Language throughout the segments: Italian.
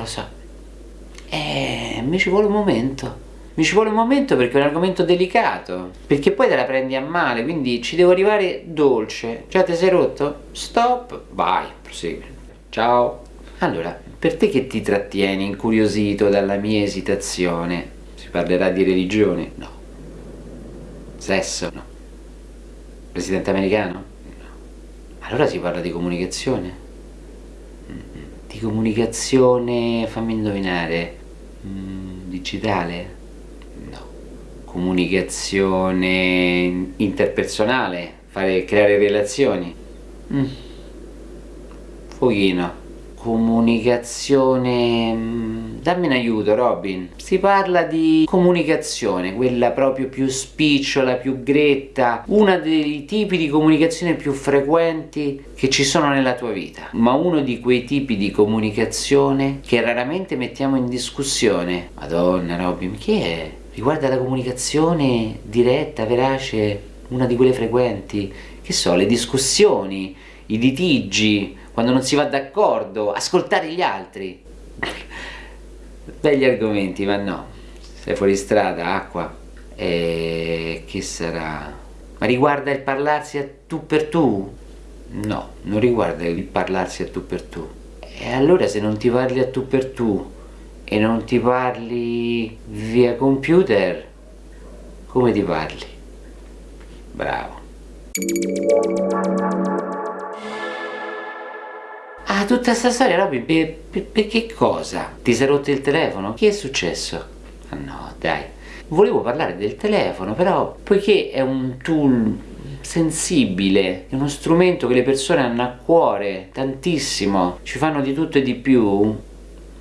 lo so. Eh, mi ci vuole un momento. Mi ci vuole un momento perché è un argomento delicato. Perché poi te la prendi a male, quindi ci devo arrivare dolce. Già ti sei rotto? Stop, vai, prosegui. Ciao. Allora, per te che ti trattieni incuriosito dalla mia esitazione, si parlerà di religione? No. Sesso? No. Presidente americano? No. Allora si parla di comunicazione? Di comunicazione, fammi indovinare, mm, digitale? No. Comunicazione interpersonale? Fare, creare relazioni? Mm. Pochino comunicazione mm, dammi un aiuto Robin. Si parla di comunicazione quella proprio più spicciola più gretta uno dei tipi di comunicazione più frequenti che ci sono nella tua vita. Ma uno di quei tipi di comunicazione che raramente mettiamo in discussione. Madonna Robin chi è? riguarda la comunicazione diretta, verace una di quelle frequenti? Che so, le discussioni i litigi quando non si va d'accordo, ascoltare gli altri. Begli argomenti, ma no. Sei fuori strada, acqua. E che sarà? Ma riguarda il parlarsi a tu per tu? No, non riguarda il parlarsi a tu per tu. E allora se non ti parli a tu per tu e non ti parli via computer, come ti parli? Bravo. Ah, tutta questa storia, Robby, per, per, per, che cosa? Ti sei rotto il telefono? Che è successo? Ah no, dai. Volevo parlare del telefono, però, poiché è un tool sensibile, è uno strumento che le persone hanno a cuore tantissimo, ci fanno di tutto e di più,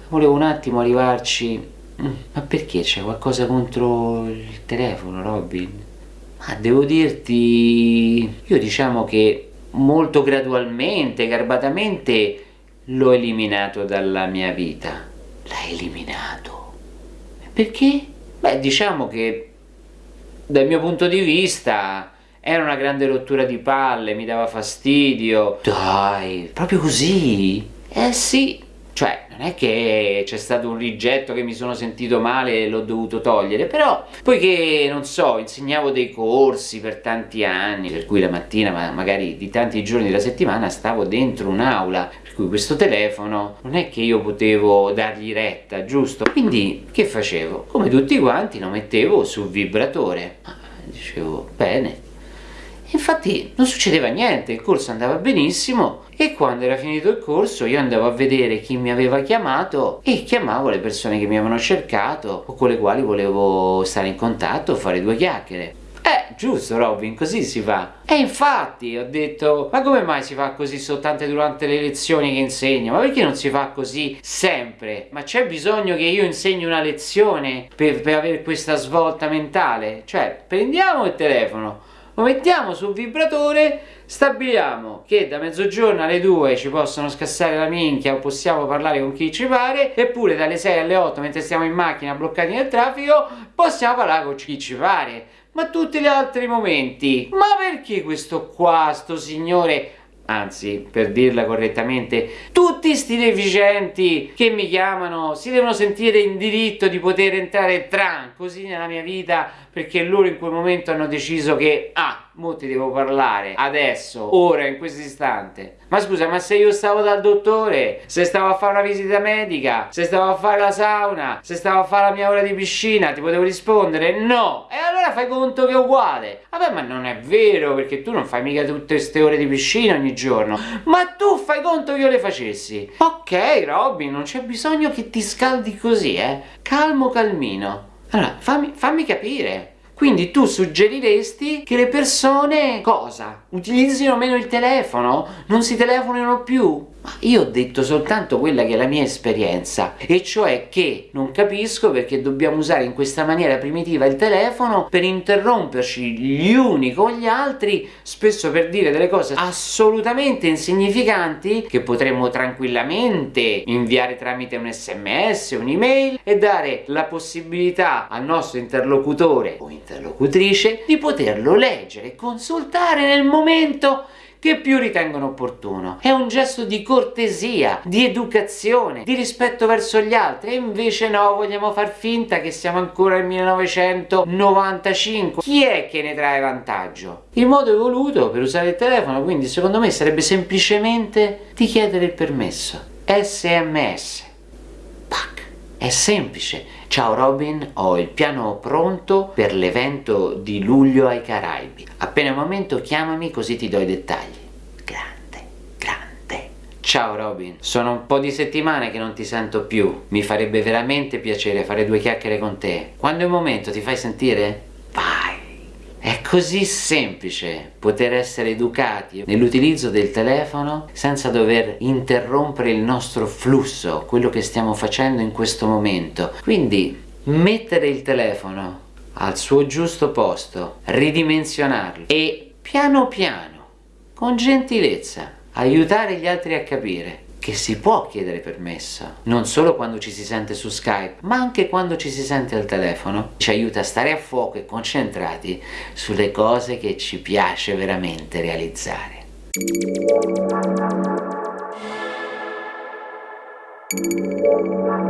volevo un attimo arrivarci. Mm, ma perché c'è qualcosa contro il telefono, Robin? Ma devo dirti, io diciamo che molto gradualmente, garbatamente, l'ho eliminato dalla mia vita. L'hai eliminato. Perché? Beh, diciamo che dal mio punto di vista era una grande rottura di palle, mi dava fastidio. Dai, proprio così? Eh sì, non è che c'è stato un rigetto che mi sono sentito male e l'ho dovuto togliere però poiché non so insegnavo dei corsi per tanti anni per cui la mattina ma magari di tanti giorni della settimana stavo dentro un'aula per cui questo telefono non è che io potevo dargli retta giusto? Quindi che facevo? Come tutti quanti lo mettevo sul vibratore. Ah, dicevo bene infatti non succedeva niente, il corso andava benissimo e quando era finito il corso io andavo a vedere chi mi aveva chiamato e chiamavo le persone che mi avevano cercato o con le quali volevo stare in contatto o fare due chiacchiere. Eh, giusto Robin, così si fa. E infatti ho detto, ma come mai si fa così soltanto durante le lezioni che insegno? Ma perché non si fa così sempre? Ma c'è bisogno che io insegni una lezione per, per avere questa svolta mentale? Cioè, prendiamo il telefono, lo mettiamo sul vibratore stabiliamo che da mezzogiorno alle 2 ci possono scassare la minchia o possiamo parlare con chi ci pare eppure dalle 6 alle 8 mentre stiamo in macchina bloccati nel traffico possiamo parlare con chi ci pare. Ma tutti gli altri momenti. Ma perché questo qua sto signore anzi per dirla correttamente tutti sti deficienti che mi chiamano si devono sentire in diritto di poter entrare tran così nella mia vita perché loro in quel momento hanno deciso che ah mo ti devo parlare adesso ora in questo istante. Ma scusa ma se io stavo dal dottore se stavo a fare una visita medica se stavo a fare la sauna se stavo a fare la mia ora di piscina ti potevo rispondere? No! E allora fai conto che è uguale. Vabbè ma non è vero perché tu non fai mica tutte queste ore di piscina ogni giorno. Ma tu fai conto che io le facessi. Ok Robin non c'è bisogno che ti scaldi così eh. Calmo calmino. Allora, fammi, fammi capire. Quindi tu suggeriresti che le persone, cosa? Utilizzino meno il telefono? Non si telefonino più? Io ho detto soltanto quella che è la mia esperienza, e cioè che non capisco perché dobbiamo usare in questa maniera primitiva il telefono per interromperci gli uni con gli altri, spesso per dire delle cose assolutamente insignificanti che potremmo tranquillamente inviare tramite un sms, un'email e dare la possibilità al nostro interlocutore o interlocutrice di poterlo leggere e consultare nel momento che più ritengono opportuno. È un gesto di cortesia, di educazione, di rispetto verso gli altri e invece no, vogliamo far finta che siamo ancora nel 1995. Chi è che ne trae vantaggio? Il modo evoluto per usare il telefono quindi secondo me sarebbe semplicemente di chiedere il permesso. SMS. Pac. È semplice. Ciao Robin, ho il piano pronto per l'evento di luglio ai Caraibi. Appena un momento chiamami così ti do i dettagli. Grande, grande. Ciao Robin, sono un po' di settimane che non ti sento più. Mi farebbe veramente piacere fare due chiacchiere con te. Quando è un momento ti fai sentire? È così semplice poter essere educati nell'utilizzo del telefono senza dover interrompere il nostro flusso, quello che stiamo facendo in questo momento. Quindi mettere il telefono al suo giusto posto, ridimensionarlo e piano piano, con gentilezza, aiutare gli altri a capire che si può chiedere permesso, non solo quando ci si sente su Skype, ma anche quando ci si sente al telefono, ci aiuta a stare a fuoco e concentrati sulle cose che ci piace veramente realizzare. Thank